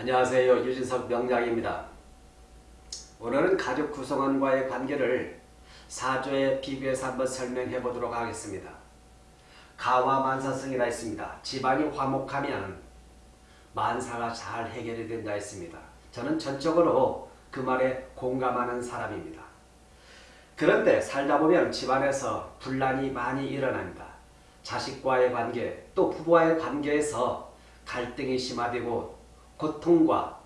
안녕하세요. 유진석 명약입니다. 오늘은 가족 구성원과의 관계를 사조에 비교해서 한번 설명해 보도록 하겠습니다. 가화만사성이라 있습니다. 집안이 화목하면 만사가 잘 해결이 된다 했습니다. 저는 전적으로 그 말에 공감하는 사람입니다. 그런데 살다 보면 집안에서 분란이 많이 일어납니다. 자식과의 관계, 또 부부와의 관계에서 갈등이 심화되고 고통과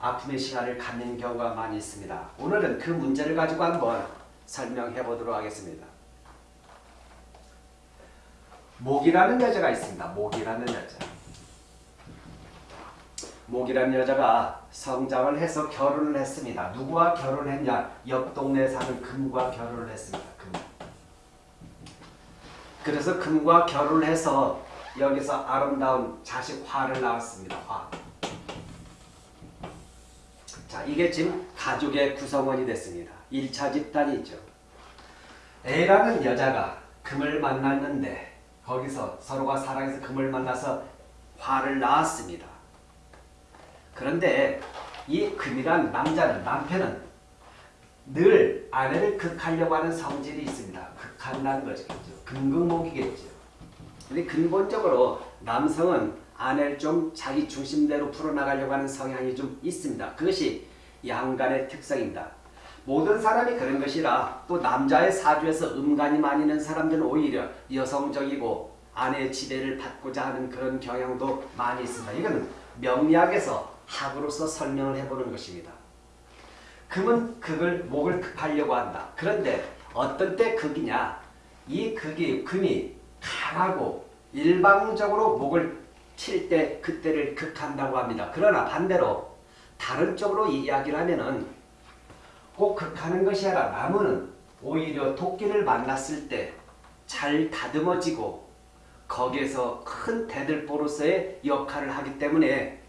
아픔의 시간을 갖는 경우가 많이 있습니다. 오늘은 그 문제를 가지고 한번 설명해 보도록 하겠습니다. 목이라는 여자가 있습니다. 목이라는 여자. 목이라는 여자가 성장을 해서 결혼을 했습니다. 누구와 결혼했냐? 옆 동네에 사는 금과 결혼을 했습니다. 금. 그래서 금과 결혼을 해서 여기서 아름다운 자식 화를 낳았습니다. 화. 자, 이게 지금 가족의 구성원이 됐습니다. 1차 집단이죠. A라는 여자가 금을 만났는데 거기서 서로가 사랑해서 금을 만나서 화를 낳았습니다. 그런데 이 금이란 남자는 남편은 늘 아내를 극하려고 하는 성질이 있습니다. 극한다는 것이겠죠. 금극목이겠죠. 근데 근본적으로 남성은 아내를 좀 자기 중심대로 풀어나가려고 하는 성향이 좀 있습니다. 그것이 양간의 특성입니다. 모든 사람이 그런 것이라 또 남자의 사주에서 음간이 많이 있는 사람들은 오히려 여성적이고 아내의 지배를 받고자 하는 그런 경향도 많이 있습니다. 이건 명리학에서 학으로서 설명을 해보는 것입니다. 금은 극을 목을 극하려고 한다. 그런데 어떤 때 극이냐? 이 극이 금이 강하고 일방적으로 목을 칠 때 그때를 극한다고 합니다. 그러나 반대로 다른 쪽으로 이야기를 하면은 꼭 극하는 것이 아니라 나무는 오히려 토끼를 만났을 때 잘 다듬어지고 거기에서 큰 대들보로서의 역할을 하기 때문에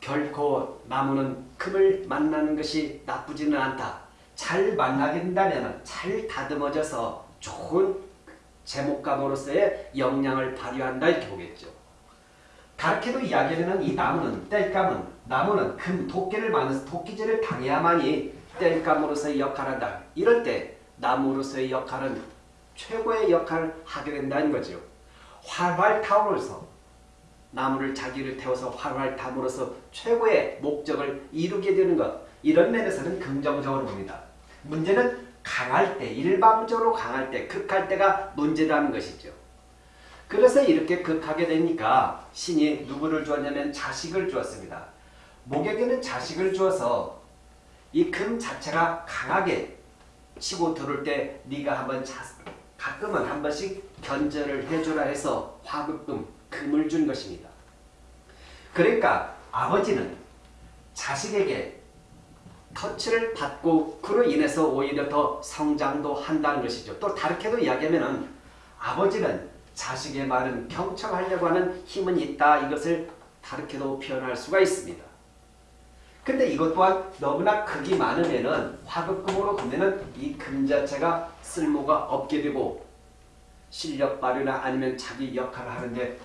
결코 나무는 금을 만나는 것이 나쁘지는 않다. 잘 만나게 된다면 잘 다듬어져서 좋은 제목감으로서의 역량을 발휘한다 이렇게 보겠죠. 다르게도 이야기하면 이 나무는 땔감은 나무는 금 도끼를 만나서 도끼질을 당해야만이 땔감으로서의 역할을 한다. 이럴 때 나무로서의 역할은 최고의 역할을 하게 된다는 거죠. 활활 타오르서 나무를 자기를 태워서 활활 타므로써 최고의 목적을 이루게 되는 것 이런 면에서는 긍정적으로 봅니다. 문제는 강할 때 일방적으로 강할 때 극할 때가 문제라는 것이죠. 그래서 이렇게 극하게 되니까 신이 누구를 주었냐면 자식을 주었습니다. 목에게는 자식을 주어서 이 금 자체가 강하게 치고 들을 때 네가 한번 자, 가끔은 한 번씩 견제를 해주라 해서 화급금 금을 준 것입니다. 그러니까 아버지는 자식에게 터치를 받고 그로 인해서 오히려 더 성장도 한다는 것이죠. 또 다르게도 이야기하면 아버지는 자식의 말은 경청하려고 하는 힘은 있다. 이것을 다르게도 표현할 수가 있습니다. 근데 이것 또한 너무나 극이 많으면은 화급금으로 보면은 이 금 자체가 쓸모가 없게 되고 실력 발휘나 아니면 자기 역할을 하는데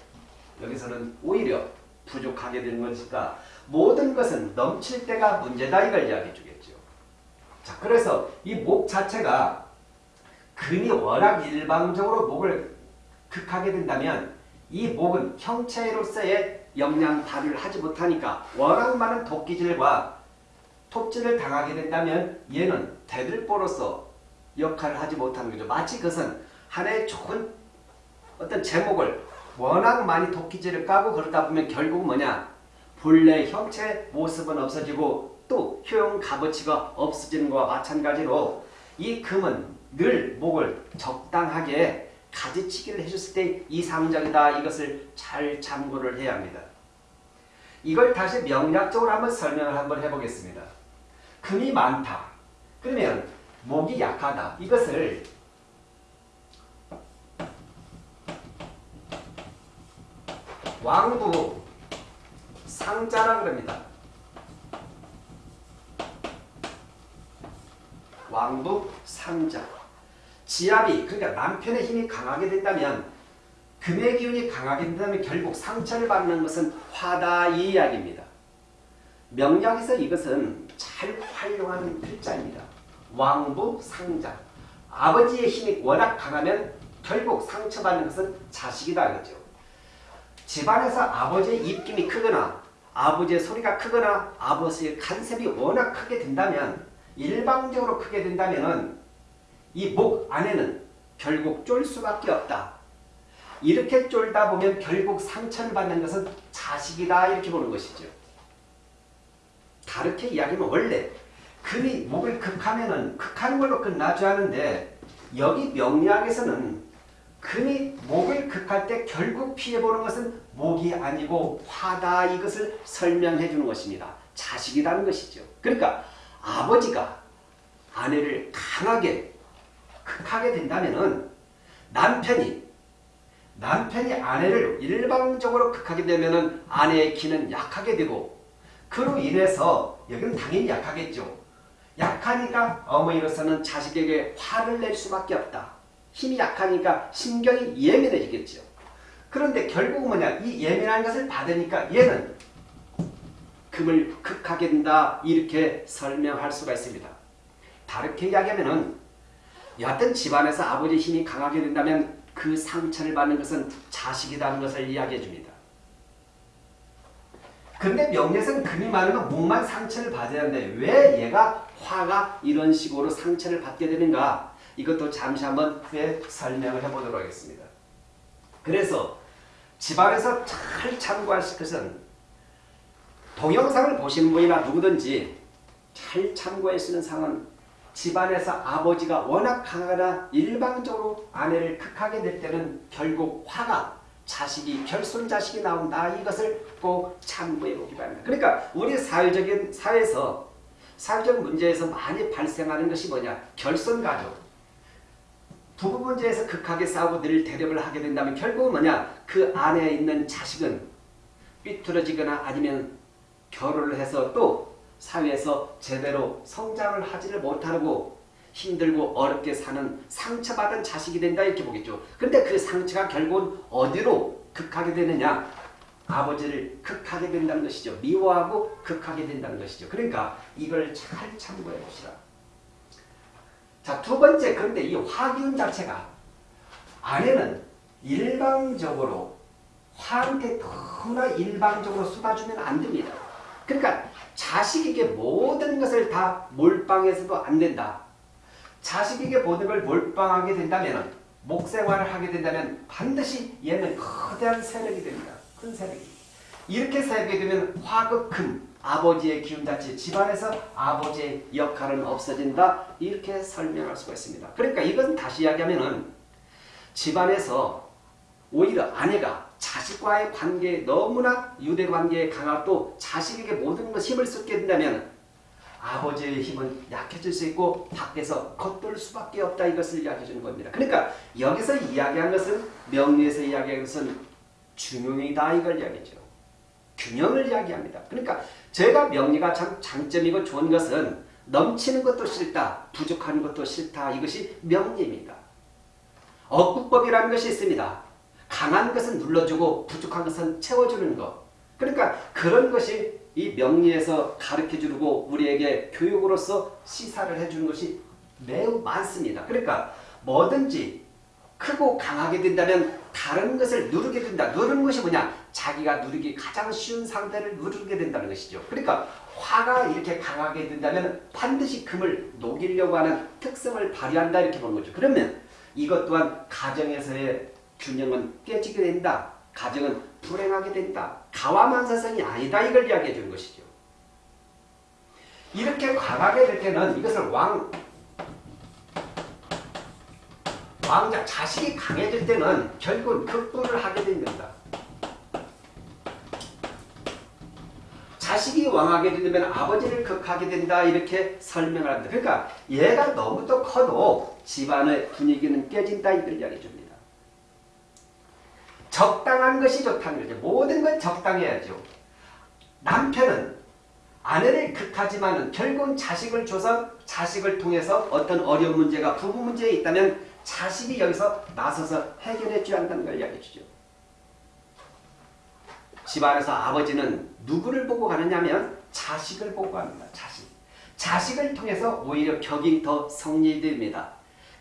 여기서는 오히려 부족하게 되는 것이니까 모든 것은 넘칠 때가 문제다 이걸 이야기해 주겠죠. 자, 그래서 이 목 자체가 금이 워낙 일방적으로 목을 극하게 된다면 이 목은 형체로서의 역량 발휘를 하지 못하니까 워낙 많은 도끼질과 톱질을 당하게 된다면 얘는 대들보로서 역할을 하지 못하는 거죠. 마치 그것은 하나의 좋은 어떤 제목을 워낙 많이 도끼질을 까고 그러다 보면 결국 뭐냐 본래 형체 모습은 없어지고 또 효용 값어치가 없어지는 것과 마찬가지로 이 금은 늘 목을 적당하게 가지치기를 해줬을 때 이상적이다 이것을 잘 참고를 해야 합니다. 이걸 다시 명략적으로 한번 설명을 한번 해보겠습니다. 금이 많다. 그러면 목이 약하다. 이것을 왕부 상자라 그럽니다. 왕부 상자. 지압이 그러니까 남편의 힘이 강하게 된다면 금의 기운이 강하게 된다면 결국 상처를 받는 것은 화다 이 이야기입니다. 명리학에서 이것은 잘 활용하는 글자입니다. 왕부 상자. 아버지의 힘이 워낙 강하면 결국 상처받는 것은 자식이다 그죠. 집안에서 아버지의 입김이 크거나 아버지의 소리가 크거나 아버지의 간섭이 워낙 크게 된다면 일방적으로 크게 된다면 이 목 안에는 결국 쫄 수밖에 없다. 이렇게 쫄다 보면 결국 상처를 받는 것은 자식이다 이렇게 보는 것이죠. 다르게 이야기하면 원래 금이 목을 극하면은 극하는 걸로 끝나지 않은데 여기 명리학에서는 금이 목을 극할 때 결국 피해보는 것은 목이 아니고 화다 이것을 설명해 주는 것입니다. 자식이라는 것이죠. 그러니까 아버지가 아내를 강하게 극 하게 된다면은 남편이 남편이 아내를 일방적으로 극하게 되면은 아내의 기는 약하게 되고 그로 인해서 여기는 당연히 약하겠죠. 약하니까 어머니로서는 자식에게 화를 낼 수밖에 없다. 힘이 약하니까 신경이 예민해지겠죠. 그런데 결국 뭐냐 이 예민한 것을 받으니까 얘는 금을 극하게 된다 이렇게 설명할 수가 있습니다. 다르게 이야기하면은 여하튼 집안에서 아버지 힘이 강하게 된다면 그 상처를 받는 것은 자식이라는 것을 이야기해 줍니다. 근데 명예에서는 금이 많으면 목만 상처를 받아야 하는데 왜 얘가 화가 이런 식으로 상처를 받게 되는가 이것도 잠시 한번 후에 설명을 해보도록 하겠습니다. 그래서 집안에서 잘 참고하실 것은 동영상을 보시는 분이나 누구든지 잘 참고할 수 있는 상은 집안에서 아버지가 워낙 강하거나 일방적으로 아내를 극하게 될 때는 결국 화가 자식이 결손 자식이 나온다. 이것을 꼭 참고해 보기 바랍니다. 그러니까 우리 사회적인 사회에서 사회적 문제에서 많이 발생하는 것이 뭐냐? 결손 가족. 부부 문제에서 극하게 싸우고 늘 대립을 하게 된다면 결국은 뭐냐? 그 안에 있는 자식은 삐뚤어지거나 아니면 결혼을 해서 또 사회에서 제대로 성장을 하지를 못하고 힘들고 어렵게 사는 상처받은 자식이 된다 이렇게 보겠죠. 근데 그 상처가 결국은 어디로 극하게 되느냐? 아버지를 극하게 된다는 것이죠. 미워하고 극하게 된다는 것이죠. 그러니까 이걸 잘 참고해 보시라. 자, 두 번째 그런데 이 화기운 자체가 아내는 일방적으로 화한테 너무나 일방적으로 쏟아주면 안 됩니다. 그러니까 자식에게 모든 것을 다 몰빵해서도 안 된다. 자식에게 모든 걸 몰빵하게 된다면 목생활을 하게 된다면 반드시 얘는 거대한 세력이 됩니다. 큰 세력이. 이렇게 살게 되면 화극금 아버지의 기운 자체 집안에서 아버지의 역할은 없어진다. 이렇게 설명할 수가 있습니다. 그러니까 이건 다시 이야기하면 은 집안에서 오히려 아내가 자식과의 관계에 너무나 유대 관계에 강하고 자식에게 모든 것 힘을 쏟게 된다면 아버지의 힘은 약해질 수 있고 밖에서 겉돌 수밖에 없다 이것을 이야기해 주는 겁니다. 그러니까 여기서 이야기한 것은 명리에서 이야기한 것은 중용이다 이걸 이야기죠. 균형을 이야기합니다. 그러니까 제가 명리가 참 장점이고 좋은 것은 넘치는 것도 싫다, 부족한 것도 싫다 이것이 명리입니다. 억구법이라는 것이 있습니다. 강한 것은 눌러주고 부족한 것은 채워주는 것. 그러니까 그런 것이 이 명리에서 가르쳐주고 우리에게 교육으로서 시사를 해주는 것이 매우 많습니다. 그러니까 뭐든지 크고 강하게 된다면 다른 것을 누르게 된다. 누르는 것이 뭐냐? 자기가 누르기 가장 쉬운 상태를 누르게 된다는 것이죠. 그러니까 화가 이렇게 강하게 된다면 반드시 금을 녹이려고 하는 특성을 발휘한다 이렇게 보는 거죠. 그러면 이것 또한 가정에서의 균형은 깨지게 된다. 가정은 불행하게 된다. 가와만사성이 아니다. 이걸 이야기해 주는 것이죠. 이렇게 강하게 될 때는 이것을 왕 왕자 자식이 강해질 때는 결국 극부를 하게 됩니다. 자식이 왕하게 되면 아버지를 극하게 된다 이렇게 설명을 합니다. 그러니까 얘가 너무 또 커도 집안의 분위기는 깨진다 이걸 이야기해 줍니다. 적당한 것이 좋다는 거죠. 모든 건 적당해야죠. 남편은 아내를 극하지만 결국은 자식을 줘서 자식을 통해서 어떤 어려운 문제가 부부 문제에 있다면 자식이 여기서 나서서 해결해 줘야 한다는 걸 이야기해 주죠. 집안에서 아버지는 누구를 보고 가느냐 면 자식을 보고 갑니다. 자식. 자식을 통해서 오히려 격이 더 성립됩니다.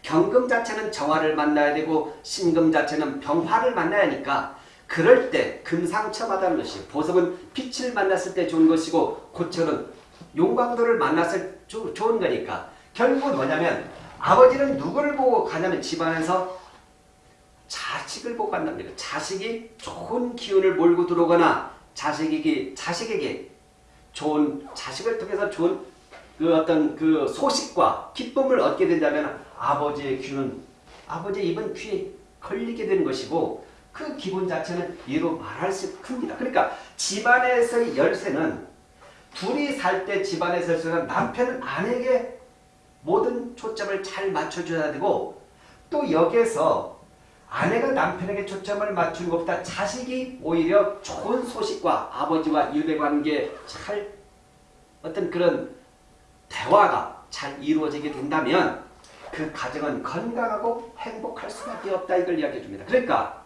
경금 자체는 정화를 만나야 되고 신금 자체는 병화를 만나야 하니까 그럴 때 금상첨화다는 것이 보석은 빛을 만났을 때 좋은 것이고 고철은 용광도를 만났을 때 좋은 거니까 결국은 뭐냐면 아버지는 누구를 보고 가냐면 집안에서 자식을 보고 간답니다. 자식이 좋은 기운을 몰고 들어오거나 자식에게 자식에게 좋은 자식을 통해서 좋은 그 어떤 그 소식과 기쁨을 얻게 된다면 아버지의 귀는 아버지의 입은 귀에 걸리게 되는 것이고 그 기분 자체는 이로 말할 수 큽니다. 그러니까 집안에서의 열쇠는 둘이 살 때 집안에서 열쇠는 남편은 아내에게 모든 초점을 잘 맞춰줘야 되고 또 여기에서 아내가 남편에게 초점을 맞추는 것보다 자식이 오히려 좋은 소식과 아버지와 유대관계 잘 어떤 그런 대화가 잘 이루어지게 된다면 그 가정은 건강하고 행복할 수밖에 없다 이걸 이야기해 줍니다. 그러니까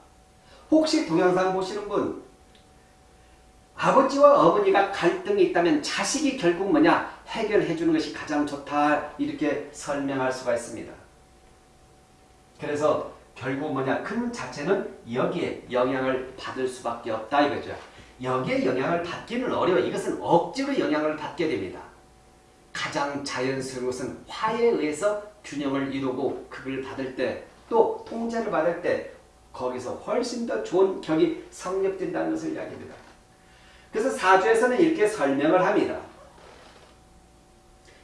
혹시 동영상 보시는 분 아버지와 어머니가 갈등이 있다면 자식이 결국 뭐냐 해결해 주는 것이 가장 좋다 이렇게 설명할 수가 있습니다. 그래서 결국 뭐냐 금 자체는 여기에 영향을 받을 수밖에 없다 이거죠. 여기에 영향을 받기는 어려워. 이것은 억지로 영향을 받게 됩니다. 가장 자연스러운 것은 화에 의해서 균형을 이루고 극을 받을 때 또 통제를 받을 때 거기서 훨씬 더 좋은 격이 성립된다는 것을 이야기합니다. 그래서 사주에서는 이렇게 설명을 합니다.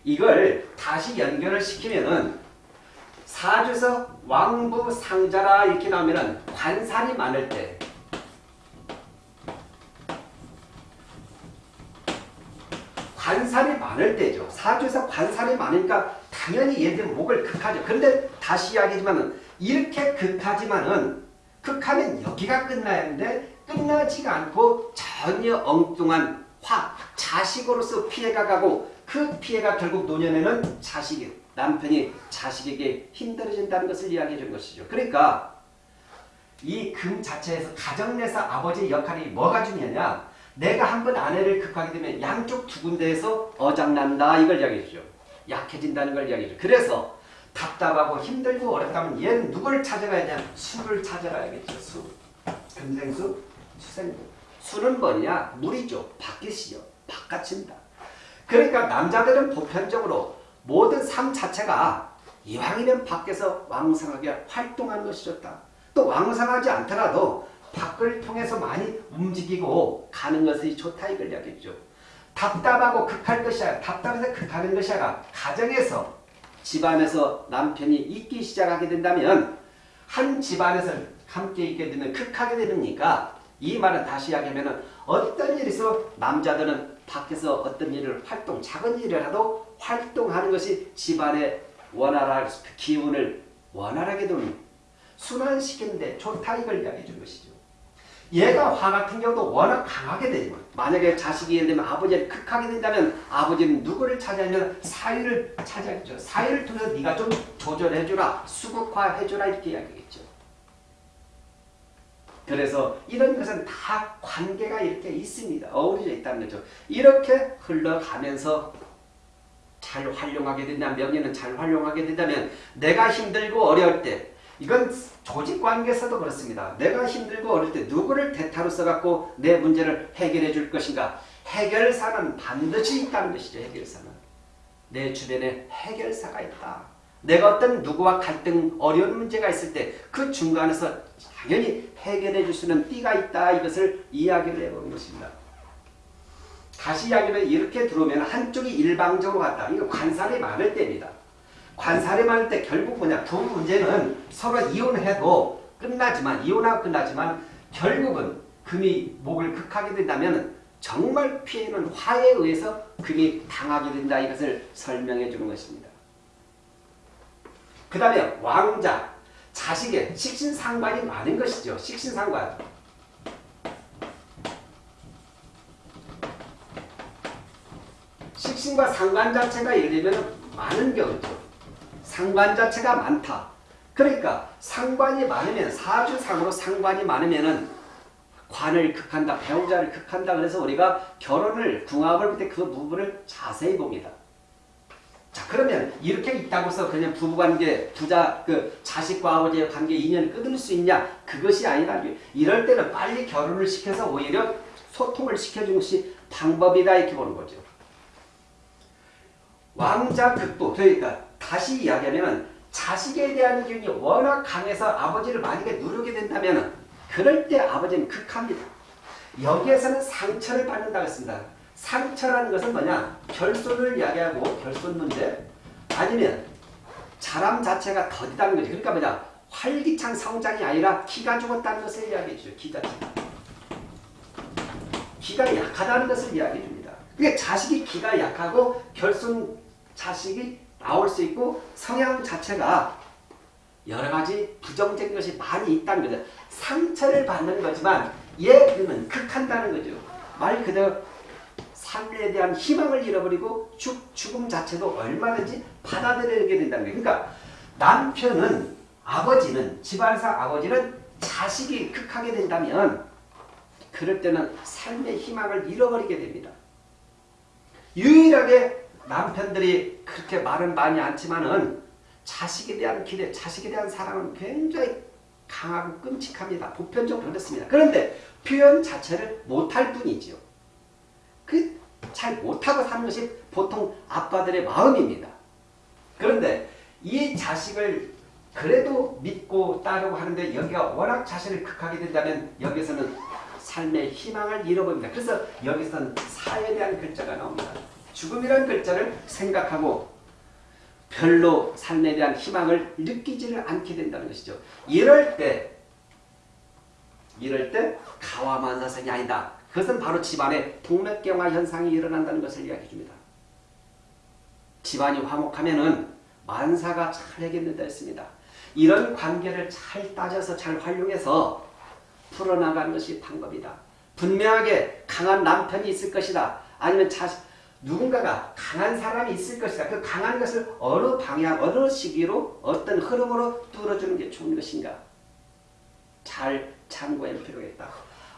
이걸 다시 연결을 시키면은 사주에서 왕부 상자라 이렇게 나오면은 관살이 많을 때 관살이 많을 때죠. 사주에서 관살이 많으니까 당연히 얘들 목을 극하죠. 그런데 다시 이야기지만은 이렇게 극하지만은 극하면 여기가 끝나야 하는데 끝나지가 않고 전혀 엉뚱한 화, 자식으로서 피해가 가고 그 피해가 결국 노년에는 자식이, 남편이 자식에게 힘들어진다는 것을 이야기해 준 것이죠. 그러니까 이 금 자체에서 가정 내에서 아버지의 역할이 뭐가 중요하냐 내가 한 번 아내를 극하게 되면 양쪽 두 군데에서 어장난다 이걸 이야기해 주죠. 약해진다는 걸 이야기해 주죠. 그래서 답답하고 힘들고 어렵다면 얘는 누구를 찾아가야 냐 수를 찾아가야겠죠. 수. 금생수, 수생수. 수는 뭐냐? 물이죠. 바뀌시죠. 바깥입니다. 그러니까 남자들은 보편적으로 모든 삶 자체가 이왕이면 밖에서 왕성하게 활동하는 것이 좋다. 또 왕성하지 않더라도 밖을 통해서 많이 움직이고 가는 것이 좋다 이걸 이야기했죠. 답답하고 극할 것이 아니라 답답해서 극하는 것이 아니라 가정에서 집안에서 남편이 있기 시작하게 된다면 한 집안에서 함께 있게 되면 극하게 되니까 이 말은 다시 이야기하면 어떤 있어 남자들은 밖에서 어떤 일을 활동 작은 일이라도 활동하는 것이 집안의 원활한 기운을 원활하게 두는 순환시키는데 좋다 이걸 이야기해 준 것이죠. 얘가 화 같은 경우도 워낙 강하게 되지만 만약에 자식이 예를 들면 아버지를 극하게 된다면 아버지는 누구를 찾아야면 사위를 찾아야죠. 사위를 통해서 네가 좀 조절해주라 수국화해주라 이렇게 이야기겠죠. 그래서 이런 것은 다 관계가 이렇게 있습니다. 어우러져 있다는 거죠. 이렇게 흘러가면서 잘 활용하게 된다면 명예는 잘 활용하게 된다면 내가 힘들고 어려울 때 이건 조직 관계에서도 그렇습니다. 내가 힘들고 어릴 때 누구를 대타로 써갖고 내 문제를 해결해 줄 것인가. 해결사는 반드시 있다는 것이죠. 해결사는. 내 주변에 해결사가 있다. 내가 어떤 누구와 갈등, 어려운 문제가 있을 때 그 중간에서 당연히 해결해 줄 수 있는 띠가 있다. 이것을 이야기를 해보는 것입니다. 다시 이야기하면 이렇게 들어오면 한쪽이 일방적으로 갔다. 이거 관살이 많을 때입니다. 관살이만 할때 결국 뭐냐 부 문제는 서로 이혼해도 끝나지만 이혼하고 끝나지만 결국은 금이 목을 극하게 된다면 정말 피해는 화에 의해서 금이 당하게 된다 이것을 설명해 주는 것입니다. 그 다음에 왕자 자식의 식신상관이 많은 것이죠. 식신상관 식신과 상관 자체가 예를 들면 많은 경우죠. 상관 자체가 많다. 그러니까 상관이 많으면 사주상으로 상관이 많으면은 관을 극한다, 배우자를 극한다. 그래서 우리가 결혼을 궁합을 볼 때 그 부분을 자세히 봅니다. 자 그러면 이렇게 있다고 해서 그냥 부부관계, 부자 그 자식과 아버지의 관계 인연을 끊을 수 있냐? 그것이 아니라 이럴 때는 빨리 결혼을 시켜서 오히려 소통을 시켜주는 것이 방법이다 이렇게 보는 거죠. 왕자 극부 그러니까 다시 이야기하면 자식에 대한 기운이 워낙 강해서 아버지를 만약에 누르게 된다면 그럴 때 아버지는 극합니다. 여기에서는 상처를 받는다고 했습니다. 상처라는 것은 뭐냐? 결손을 이야기하고 결손 문제 아니면 자람 자체가 더디다는 거죠. 그러니까 뭐냐? 활기찬 성장이 아니라 기가 죽었다는 것을 이야기해 주죠. 기 자체가. 기가 약하다는 것을 이야기해 줍니다. 그러니까 자식이 기가 약하고 결손 자식이 나올 수 있고 성향 자체가 여러 가지 부정적인 것이 많이 있다는 거죠. 상처를 받는 거지만 얘는 극한다는 거죠. 말 그대로 삶에 대한 희망을 잃어버리고 죽, 죽음 자체도 얼마든지 받아들이게 된다는 거예요. 그러니까 남편은 아버지는 집안상 아버지는 자식이 극하게 된다면 그럴 때는 삶의 희망을 잃어버리게 됩니다. 유일하게 남편들이 그렇게 말은 많이 않지만은 자식에 대한 기대, 자식에 대한 사랑은 굉장히 강하고 끔찍합니다. 보편적으로 그렇습니다. 그런데 표현 자체를 못할 뿐이지요. 그 잘 못하고 사는 것이 보통 아빠들의 마음입니다. 그런데 이 자식을 그래도 믿고 따르고 하는데 여기가 워낙 자신을 극하게 된다면 여기서는 삶의 희망을 잃어버립니다. 그래서 여기서는 사에 대한 글자가 나옵니다. 죽음이라는 글자를 생각하고 별로 삶에 대한 희망을 느끼지를 않게 된다는 것이죠. 이럴 때 이럴 때 가와만사성이 아니다. 그것은 바로 집안에 동맥경화 현상이 일어난다는 것을 이야기해 줍니다. 집안이 화목하면은 만사가 잘 해결된다 했습니다. 이런 관계를 잘 따져서 잘 활용해서 풀어나가는 것이 방법이다. 분명하게 강한 남편이 있을 것이다. 아니면 자식, 누군가가 강한 사람이 있을 것이다. 그 강한 것을 어느 방향, 어느 시기로, 어떤 흐름으로 뚫어주는 게 좋은 것인가. 잘 참고할 필요가 있다.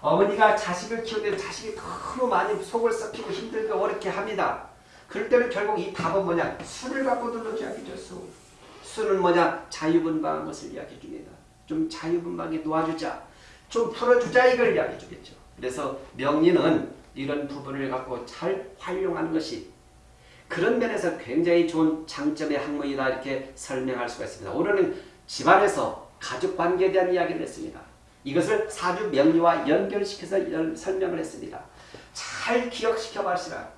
어머니가 자식을 키우는데 자식이 너무 많이 속을 썩히고 힘들고 어렵게 합니다. 그럴 때는 결국 이 답은 뭐냐? 술을 갖고 않겠죠. 술. 술은 뭐냐? 자유분방한 것을 이야기해 줍니다. 좀 자유분방하게 도와주자. 좀 풀어주자 이걸 이야기해 주겠죠. 그래서 명리는 이런 부분을 갖고 잘 활용하는 것이 그런 면에서 굉장히 좋은 장점의 학문이다 이렇게 설명할 수가 있습니다. 오늘은 집안에서 가족관계에 대한 이야기를 했습니다. 이것을 사주 명리와 연결시켜서 설명을 했습니다. 잘 기억시켜 봐시라.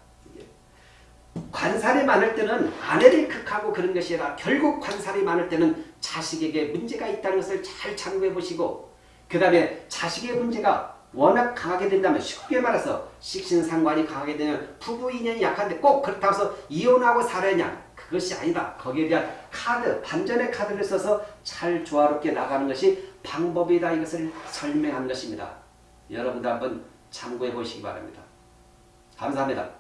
관살이 많을 때는 아내를 극하고 그런 것이 아니라 결국 관살이 많을 때는 자식에게 문제가 있다는 것을 잘 참고해 보시고 그 다음에 자식의 문제가 워낙 강하게 된다면 쉽게 말해서 식신상관이 강하게 되면 부부 인연이 약한데 꼭 그렇다고 해서 이혼하고 살아야 그것이 아니다. 거기에 대한 카드, 반전의 카드를 써서 잘 조화롭게 나가는 것이 방법이다. 이것을 설명한 것입니다. 여러분도 한번 참고해 보시기 바랍니다. 감사합니다.